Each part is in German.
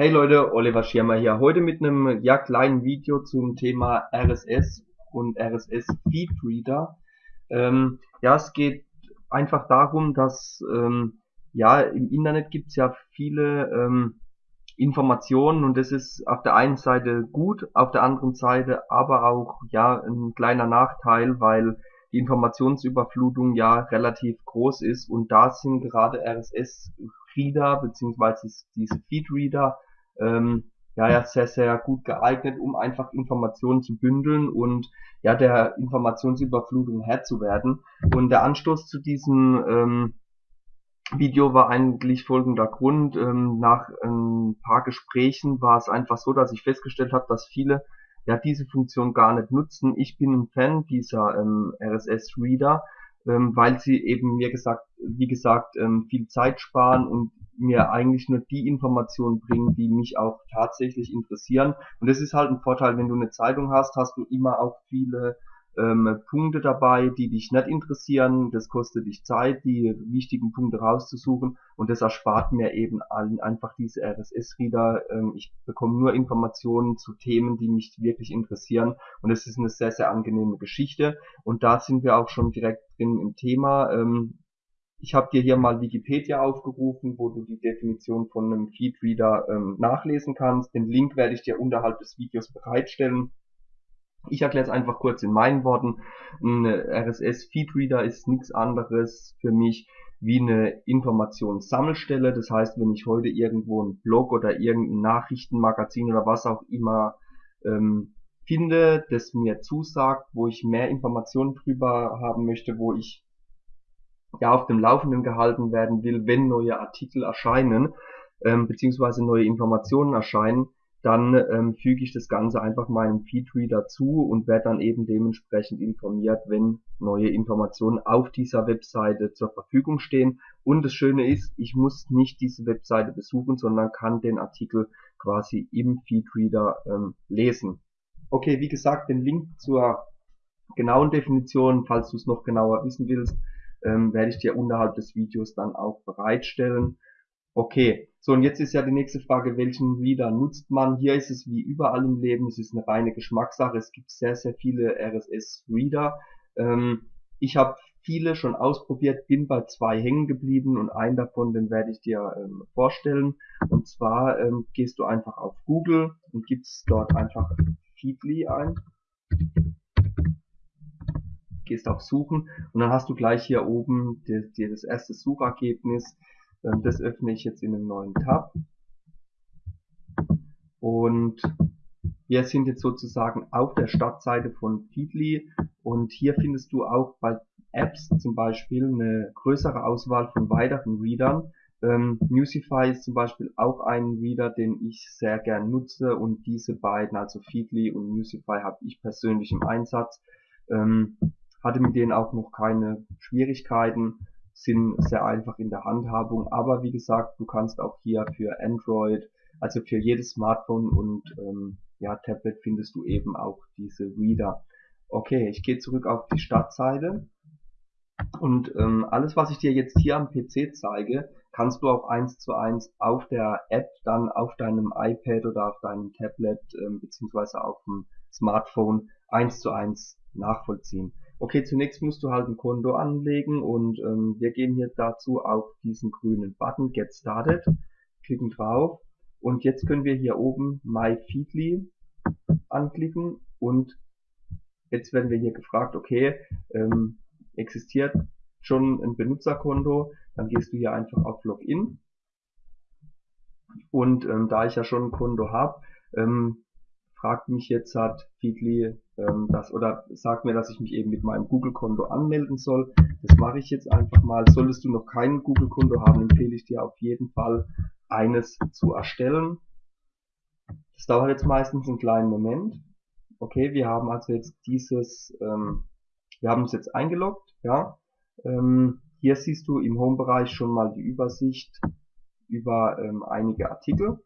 Hey Leute, Oliver Schirmer hier. Heute mit einem ja kleinen Video zum Thema RSS und RSS Feed Reader. Ähm, ja, es geht einfach darum, dass ähm, ja im Internet gibt's ja viele ähm, Informationen und das ist auf der einen Seite gut, auf der anderen Seite aber auch ja ein kleiner Nachteil, weil die Informationsüberflutung ja relativ groß ist und da sind gerade RSS Reader beziehungsweise diese Feed Reader ähm, ja, ja sehr, sehr gut geeignet, um einfach Informationen zu bündeln und ja, der Informationsüberflutung Herr zu werden. Und der Anstoß zu diesem ähm, Video war eigentlich folgender Grund. Ähm, nach ein paar Gesprächen war es einfach so, dass ich festgestellt habe, dass viele ja diese Funktion gar nicht nutzen. Ich bin ein Fan dieser ähm, RSS Reader, ähm, weil sie eben mir gesagt, wie gesagt, ähm, viel Zeit sparen und mir eigentlich nur die Informationen bringen, die mich auch tatsächlich interessieren. Und das ist halt ein Vorteil, wenn du eine Zeitung hast, hast du immer auch viele ähm, Punkte dabei, die dich nicht interessieren. Das kostet dich Zeit, die wichtigen Punkte rauszusuchen und das erspart mir eben allen einfach diese RSS-Reader. Ähm, ich bekomme nur Informationen zu Themen, die mich wirklich interessieren und es ist eine sehr, sehr angenehme Geschichte. Und da sind wir auch schon direkt drin im Thema. Ähm, ich habe dir hier mal Wikipedia aufgerufen, wo du die Definition von einem Feedreader ähm, nachlesen kannst. Den Link werde ich dir unterhalb des Videos bereitstellen. Ich erkläre es einfach kurz in meinen Worten. Ein RSS-Feedreader ist nichts anderes für mich wie eine Informationssammelstelle. Das heißt, wenn ich heute irgendwo einen Blog oder irgendein Nachrichtenmagazin oder was auch immer ähm, finde, das mir zusagt, wo ich mehr Informationen drüber haben möchte, wo ich ja auf dem Laufenden gehalten werden will, wenn neue Artikel erscheinen, ähm, beziehungsweise neue Informationen erscheinen, dann ähm, füge ich das Ganze einfach meinem Feedreader zu und werde dann eben dementsprechend informiert, wenn neue Informationen auf dieser Webseite zur Verfügung stehen. Und das Schöne ist, ich muss nicht diese Webseite besuchen, sondern kann den Artikel quasi im Feedreader ähm, lesen. Okay, wie gesagt, den Link zur genauen Definition, falls du es noch genauer wissen willst, ähm, werde ich dir unterhalb des Videos dann auch bereitstellen. Okay, so und jetzt ist ja die nächste Frage, welchen Reader nutzt man? Hier ist es wie überall im Leben, es ist eine reine Geschmackssache. Es gibt sehr, sehr viele RSS-Reader. Ähm, ich habe viele schon ausprobiert, bin bei zwei hängen geblieben und einen davon, den werde ich dir ähm, vorstellen. Und zwar ähm, gehst du einfach auf Google und gibst dort einfach Feedly ein gehst auf Suchen und dann hast du gleich hier oben dir, das erste Suchergebnis. Ähm, das öffne ich jetzt in einem neuen Tab. Und wir sind jetzt sozusagen auf der Startseite von Feedly und hier findest du auch bei Apps zum Beispiel eine größere Auswahl von weiteren Readern. Ähm, Musify ist zum Beispiel auch ein Reader, den ich sehr gern nutze und diese beiden, also Feedly und Musify, habe ich persönlich im Einsatz. Ähm, hatte mit denen auch noch keine Schwierigkeiten, sind sehr einfach in der Handhabung, aber wie gesagt, du kannst auch hier für Android, also für jedes Smartphone und ähm, ja, Tablet findest du eben auch diese Reader. Okay, ich gehe zurück auf die Startseite und ähm, alles, was ich dir jetzt hier am PC zeige, kannst du auch eins zu eins auf der App dann auf deinem iPad oder auf deinem Tablet ähm, beziehungsweise auf dem Smartphone eins zu eins nachvollziehen. Okay, zunächst musst du halt ein Konto anlegen und ähm, wir gehen hier dazu auf diesen grünen Button Get Started, klicken drauf. Und jetzt können wir hier oben My Feedly anklicken und jetzt werden wir hier gefragt, okay, ähm, existiert schon ein Benutzerkonto, dann gehst du hier einfach auf Login. Und ähm, da ich ja schon ein Konto habe, ähm, fragt mich jetzt hat Feedly ähm, das oder sagt mir, dass ich mich eben mit meinem Google-Konto anmelden soll. Das mache ich jetzt einfach mal. Solltest du noch kein Google-Konto haben, empfehle ich dir auf jeden Fall eines zu erstellen. Das dauert jetzt meistens einen kleinen Moment. Okay, wir haben also jetzt dieses, ähm, wir haben uns jetzt eingeloggt, ja. Ähm, hier siehst du im Home-Bereich schon mal die Übersicht über ähm, einige Artikel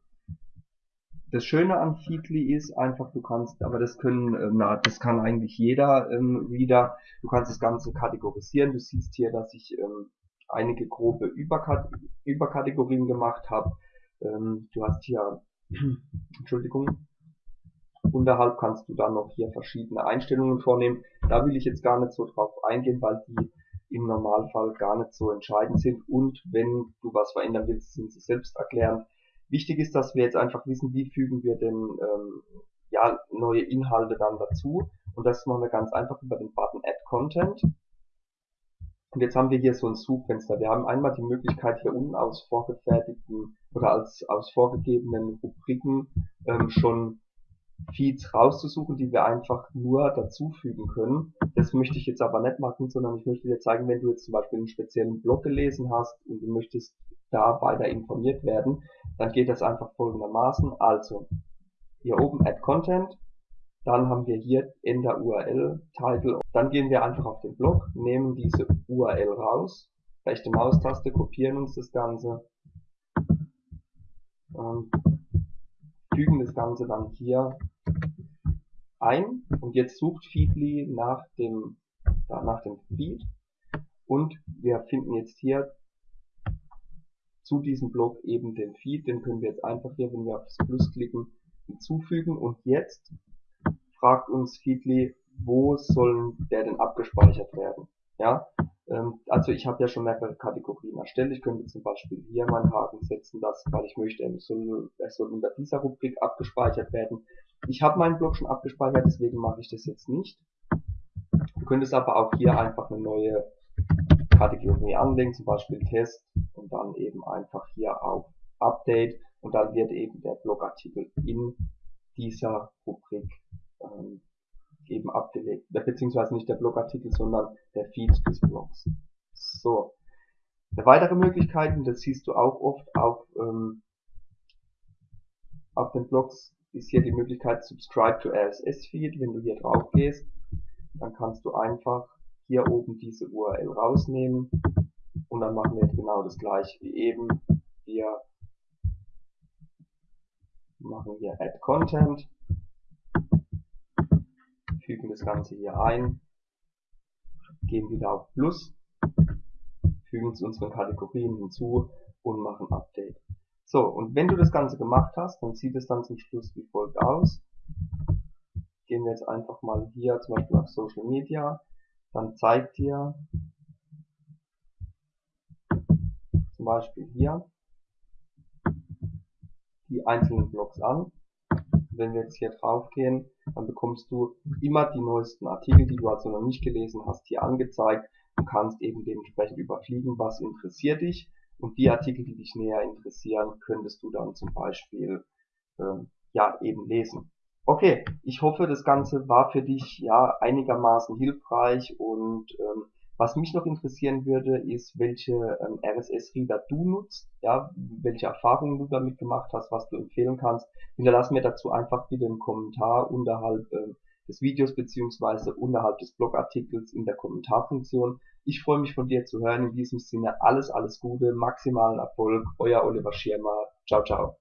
das Schöne an Feedly ist einfach, du kannst, aber das können, äh, na, das kann eigentlich jeder ähm, Reader, du kannst das Ganze kategorisieren. Du siehst hier, dass ich ähm, einige grobe Überkat Überkategorien gemacht habe. Ähm, du hast hier Entschuldigung. Unterhalb kannst du dann noch hier verschiedene Einstellungen vornehmen. Da will ich jetzt gar nicht so drauf eingehen, weil die im Normalfall gar nicht so entscheidend sind und wenn du was verändern willst, sind sie selbst erklärend. Wichtig ist, dass wir jetzt einfach wissen, wie fügen wir denn ähm, ja, neue Inhalte dann dazu und das machen wir ganz einfach über den Button Add Content. Und jetzt haben wir hier so ein Suchfenster. Wir haben einmal die Möglichkeit hier unten aus vorgefertigten oder als aus vorgegebenen Rubriken ähm, schon Feeds rauszusuchen, die wir einfach nur dazufügen können. Das möchte ich jetzt aber nicht machen, sondern ich möchte dir zeigen, wenn du jetzt zum Beispiel einen speziellen Blog gelesen hast und du möchtest da weiter informiert werden, dann geht das einfach folgendermaßen. Also, hier oben Add Content, dann haben wir hier Enter URL, Title, dann gehen wir einfach auf den Blog, nehmen diese URL raus, rechte Maustaste, kopieren uns das Ganze, ähm, fügen das Ganze dann hier ein. Und jetzt sucht Feedly nach dem, nach dem Feed. Und wir finden jetzt hier zu diesem Blog eben den Feed, den können wir jetzt einfach hier, wenn wir auf das Plus klicken, hinzufügen und jetzt fragt uns Feedly, wo soll der denn abgespeichert werden? Ja, ähm, also ich habe ja schon mehrere Kategorien erstellt. Ich könnte zum Beispiel hier meinen Haken setzen, dass, weil ich möchte, er soll, er soll unter dieser Rubrik abgespeichert werden. Ich habe meinen Blog schon abgespeichert, deswegen mache ich das jetzt nicht. Du könntest aber auch hier einfach eine neue Kategorie anlegen, zum Beispiel Test dann eben einfach hier auf Update und dann wird eben der Blogartikel in dieser Rubrik ähm, eben abgelegt. Beziehungsweise nicht der Blogartikel, sondern der Feed des Blogs. So. Eine weitere Möglichkeit, und das siehst du auch oft auf, ähm, auf den Blogs, ist hier die Möglichkeit Subscribe to RSS Feed. Wenn du hier drauf gehst, dann kannst du einfach hier oben diese URL rausnehmen dann machen wir genau das gleiche wie eben. Wir machen hier Add Content fügen das Ganze hier ein, gehen wieder auf Plus, fügen zu unseren Kategorien hinzu und machen Update. So, und wenn du das Ganze gemacht hast, dann sieht es dann zum Schluss wie folgt aus. Gehen wir jetzt einfach mal hier zum Beispiel auf Social Media, dann zeigt dir zum Beispiel hier die einzelnen Blogs an wenn wir jetzt hier drauf gehen, dann bekommst du immer die neuesten Artikel, die du also noch nicht gelesen hast, hier angezeigt und kannst eben dementsprechend überfliegen, was interessiert dich. Und die Artikel, die dich näher interessieren, könntest du dann zum Beispiel ähm, ja eben lesen. Okay, ich hoffe, das Ganze war für dich ja einigermaßen hilfreich und ähm, was mich noch interessieren würde, ist, welche ähm, RSS-Reader du nutzt, ja, welche Erfahrungen du damit gemacht hast, was du empfehlen kannst. Hinterlass mir dazu einfach bitte einen Kommentar unterhalb ähm, des Videos beziehungsweise unterhalb des Blogartikels in der Kommentarfunktion. Ich freue mich von dir zu hören. In diesem Sinne alles, alles Gute, maximalen Erfolg. Euer Oliver Schirmer. Ciao, ciao.